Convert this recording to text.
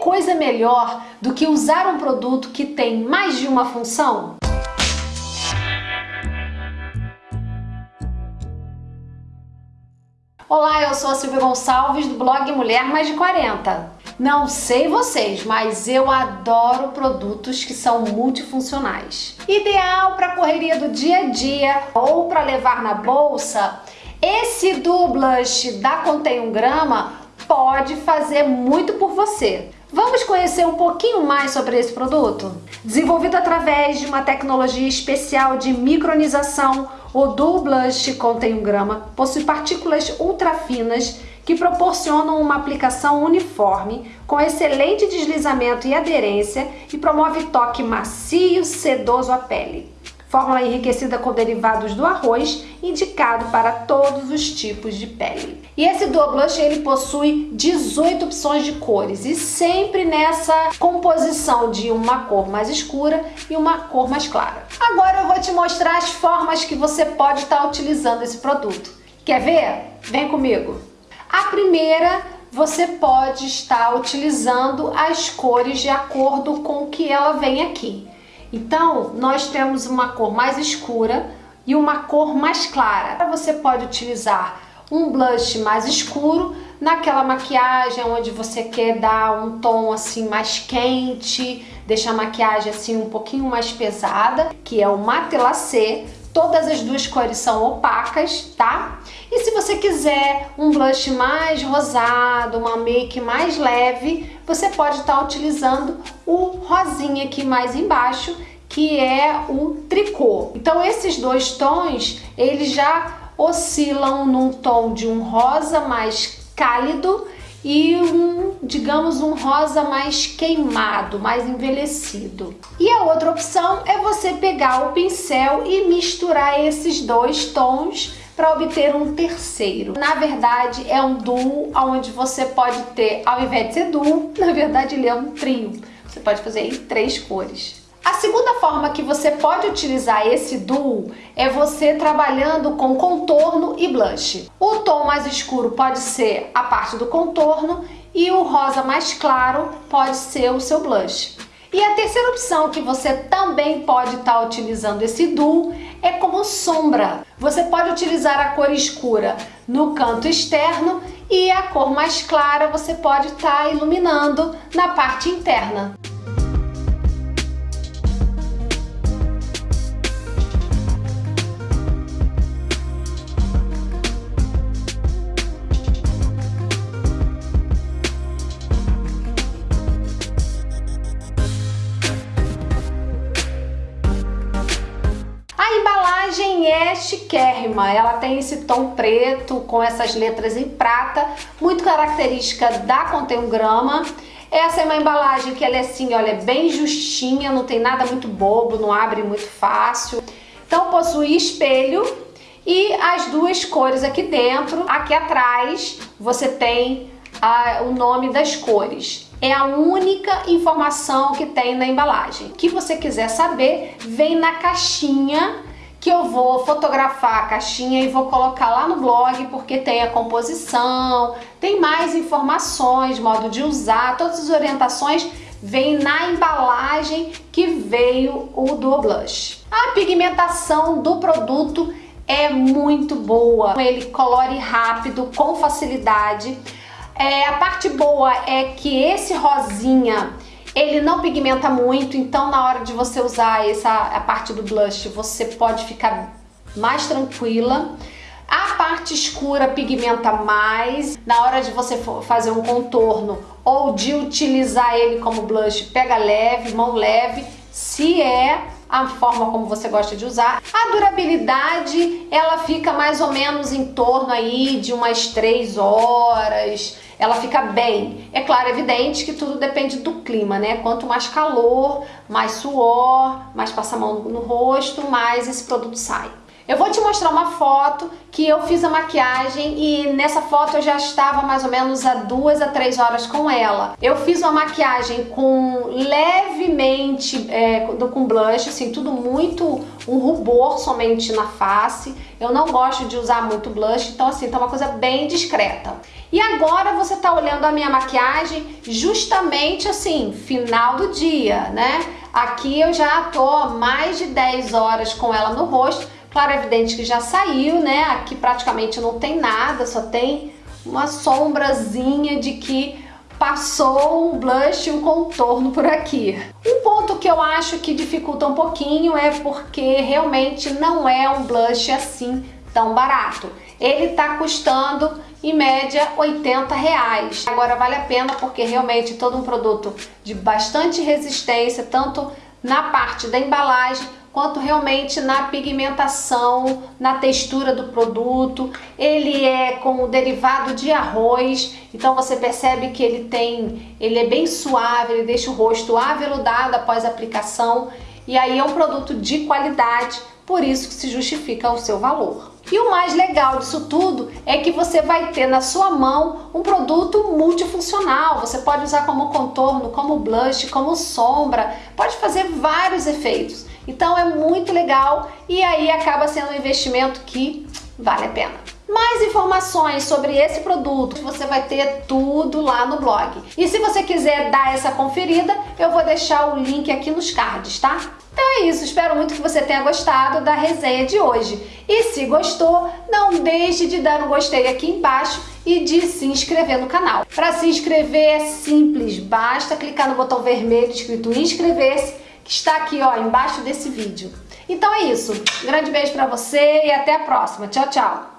coisa melhor do que usar um produto que tem mais de uma função? Olá, eu sou a Silvia Gonçalves do blog Mulher Mais de 40. Não sei vocês, mas eu adoro produtos que são multifuncionais. Ideal para correria do dia a dia ou para levar na bolsa, esse do blush da Contém um Grama pode fazer muito por você. Vamos conhecer um pouquinho mais sobre esse produto? Desenvolvido através de uma tecnologia especial de micronização, o Duo Blush contém um grama, possui partículas ultra finas que proporcionam uma aplicação uniforme, com excelente deslizamento e aderência e promove toque macio, sedoso à pele. Fórmula enriquecida com derivados do arroz, indicado para todos os tipos de pele. E esse Duo Blush ele possui 18 opções de cores e sempre nessa composição de uma cor mais escura e uma cor mais clara. Agora eu vou te mostrar as formas que você pode estar utilizando esse produto. Quer ver? Vem comigo! A primeira, você pode estar utilizando as cores de acordo com o que ela vem aqui. Então, nós temos uma cor mais escura e uma cor mais clara. Você pode utilizar um blush mais escuro naquela maquiagem onde você quer dar um tom assim mais quente, deixar a maquiagem assim um pouquinho mais pesada, que é o Matelacê. Todas as duas cores são opacas, tá? E se você quiser um blush mais rosado, uma make mais leve, você pode estar tá utilizando o rosinha aqui mais embaixo, que é o tricô. Então esses dois tons, eles já oscilam num tom de um rosa mais cálido e um, digamos, um rosa mais queimado, mais envelhecido. E a outra opção é você pegar o pincel e misturar esses dois tons para obter um terceiro. Na verdade, é um duo onde você pode ter, ao invés de ser duo, na verdade ele é um trio. Você pode fazer em três cores. A segunda forma que você pode utilizar esse duo é você trabalhando com contorno e blush. O tom mais escuro pode ser a parte do contorno e o rosa mais claro pode ser o seu blush. E a terceira opção que você também pode estar tá utilizando esse duo é como sombra. Você pode utilizar a cor escura no canto externo e a cor mais clara você pode estar tá iluminando na parte interna. Chiquérrima, ela tem esse tom preto com essas letras em prata, muito característica da Contém Grama. Essa é uma embalagem que ela é assim, olha, bem justinha, não tem nada muito bobo, não abre muito fácil. Então possui espelho e as duas cores aqui dentro. Aqui atrás você tem a, o nome das cores. É a única informação que tem na embalagem. O que você quiser saber, vem na caixinha que eu vou fotografar a caixinha e vou colocar lá no blog porque tem a composição, tem mais informações, modo de usar, todas as orientações vem na embalagem que veio o Duo Blush. A pigmentação do produto é muito boa, ele colore rápido, com facilidade. É, a parte boa é que esse rosinha ele não pigmenta muito, então na hora de você usar essa a parte do blush, você pode ficar mais tranquila. A parte escura pigmenta mais. Na hora de você fazer um contorno ou de utilizar ele como blush, pega leve, mão leve. Se é a forma como você gosta de usar. A durabilidade, ela fica mais ou menos em torno aí de umas 3 horas, ela fica bem. É claro, evidente que tudo depende do clima, né? Quanto mais calor, mais suor, mais passa a mão no rosto, mais esse produto sai. Eu vou te mostrar uma foto que eu fiz a maquiagem e nessa foto eu já estava mais ou menos a duas a três horas com ela. Eu fiz uma maquiagem com levemente, é, com blush, assim, tudo muito um rubor somente na face. Eu não gosto de usar muito blush, então assim, tá uma coisa bem discreta. E agora você tá olhando a minha maquiagem justamente assim, final do dia, né? Aqui eu já tô mais de 10 horas com ela no rosto. Claro, é evidente que já saiu, né? Aqui praticamente não tem nada, só tem uma sombrazinha de que passou um blush e um contorno por aqui. Um ponto que eu acho que dificulta um pouquinho é porque realmente não é um blush assim tão barato. Ele tá custando em média 80 reais. Agora vale a pena porque realmente todo um produto de bastante resistência, tanto na parte da embalagem quanto realmente na pigmentação, na textura do produto. Ele é com o derivado de arroz, então você percebe que ele tem, ele é bem suave, ele deixa o rosto aveludado após a aplicação. E aí é um produto de qualidade, por isso que se justifica o seu valor. E o mais legal disso tudo é que você vai ter na sua mão um produto multifuncional. Você pode usar como contorno, como blush, como sombra, pode fazer vários efeitos. Então é muito legal e aí acaba sendo um investimento que vale a pena. Mais informações sobre esse produto, você vai ter tudo lá no blog. E se você quiser dar essa conferida, eu vou deixar o link aqui nos cards, tá? Então é isso, espero muito que você tenha gostado da resenha de hoje. E se gostou, não deixe de dar um gostei aqui embaixo e de se inscrever no canal. Para se inscrever é simples, basta clicar no botão vermelho escrito inscrever-se, está aqui ó, embaixo desse vídeo. Então é isso, grande beijo para você e até a próxima. Tchau, tchau!